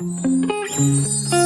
う